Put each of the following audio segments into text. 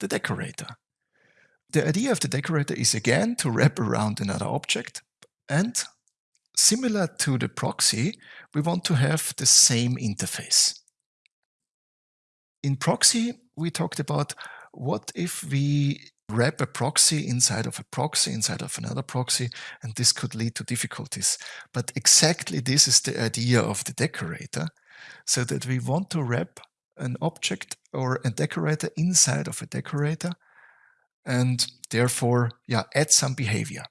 the decorator. The idea of the decorator is again to wrap around another object and similar to the proxy, we want to have the same interface. In proxy, we talked about what if we wrap a proxy inside of a proxy inside of another proxy and this could lead to difficulties. But exactly this is the idea of the decorator so that we want to wrap an object or a decorator inside of a decorator and therefore yeah add some behavior.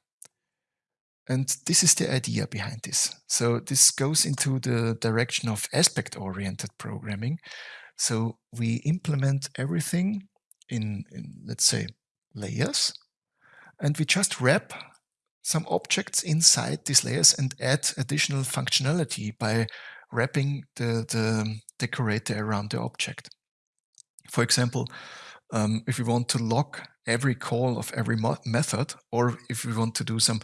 And this is the idea behind this. So this goes into the direction of aspect-oriented programming. So we implement everything in, in, let's say, layers, and we just wrap some objects inside these layers and add additional functionality by wrapping the, the decorator around the object. For example, um, if we want to log every call of every method, or if we want to do some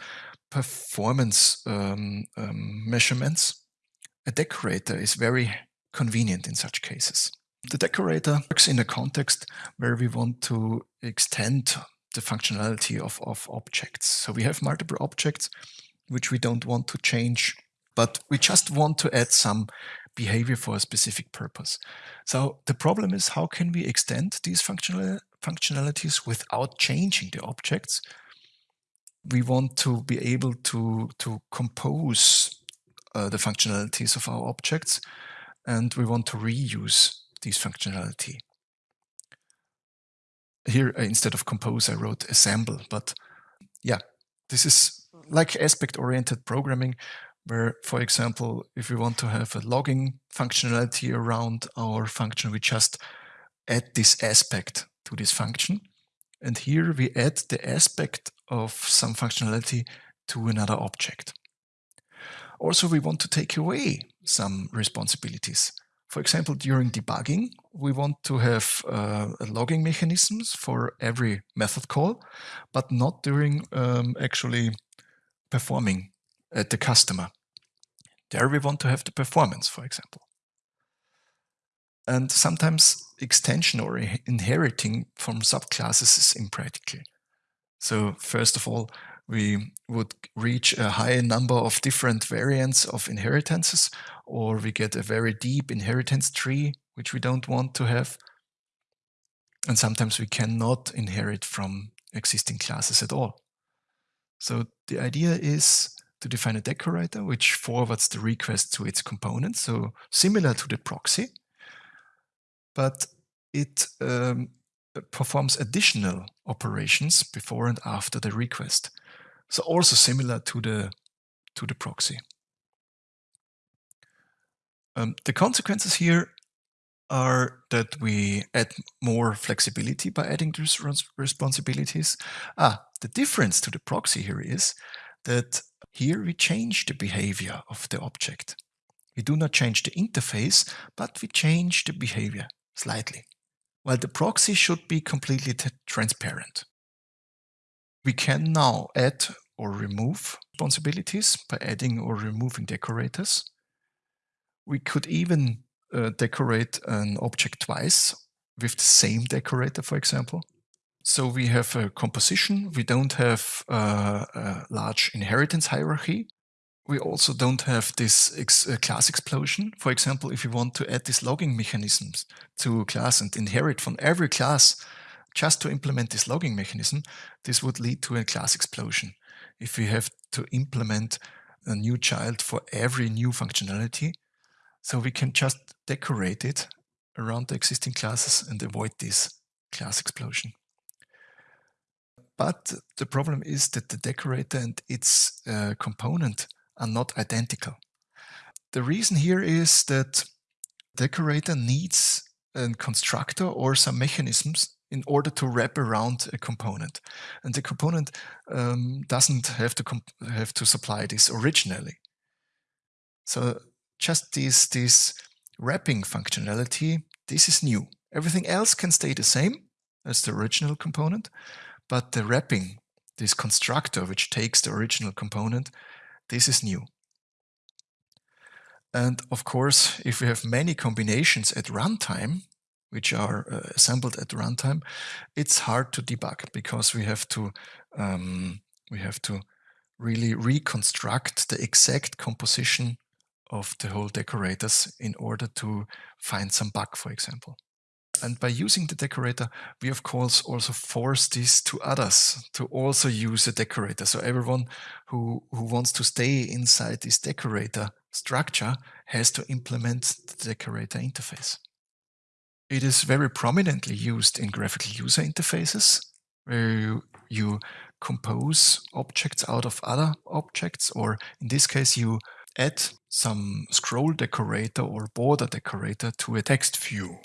performance um, um, measurements, a decorator is very convenient in such cases. The decorator works in a context where we want to extend the functionality of, of objects. So we have multiple objects which we don't want to change, but we just want to add some behavior for a specific purpose. So the problem is how can we extend these functional functionalities without changing the objects? We want to be able to, to compose uh, the functionalities of our objects and we want to reuse these functionality. Here, uh, instead of compose, I wrote assemble, but yeah, this is like aspect-oriented programming, where, for example, if we want to have a logging functionality around our function, we just add this aspect to this function. And here we add the aspect of some functionality to another object. Also, we want to take away some responsibilities. For example, during debugging, we want to have uh, logging mechanisms for every method call, but not during um, actually performing at the customer. There we want to have the performance, for example. And sometimes extension or inheriting from subclasses is impractical. So first of all, we would reach a high number of different variants of inheritances, or we get a very deep inheritance tree, which we don't want to have. And sometimes we cannot inherit from existing classes at all. So the idea is to define a decorator which forwards the request to its component, so similar to the proxy, but it um, performs additional operations before and after the request. So also similar to the to the proxy. Um, the consequences here are that we add more flexibility by adding these responsibilities. Ah, the difference to the proxy here is that here we change the behavior of the object. We do not change the interface, but we change the behavior slightly. While the proxy should be completely transparent. We can now add or remove responsibilities by adding or removing decorators. We could even uh, decorate an object twice with the same decorator, for example. So we have a composition. We don't have uh, a large inheritance hierarchy. We also don't have this ex uh, class explosion. For example, if you want to add these logging mechanisms to a class and inherit from every class just to implement this logging mechanism, this would lead to a class explosion if we have to implement a new child for every new functionality. So we can just decorate it around the existing classes and avoid this class explosion. But the problem is that the decorator and its uh, component are not identical. The reason here is that decorator needs a constructor or some mechanisms in order to wrap around a component. And the component um, doesn't have to have to supply this originally. So just this, this wrapping functionality, this is new. Everything else can stay the same as the original component, but the wrapping, this constructor which takes the original component, this is new. And of course, if we have many combinations at runtime, which are uh, assembled at runtime, it's hard to debug because we have to um, we have to really reconstruct the exact composition of the whole decorators in order to find some bug, for example. And by using the decorator, we of course also force this to others to also use a decorator. So everyone who, who wants to stay inside this decorator structure has to implement the decorator interface. It is very prominently used in graphical user interfaces, where you, you compose objects out of other objects, or in this case, you add some scroll decorator or border decorator to a text view.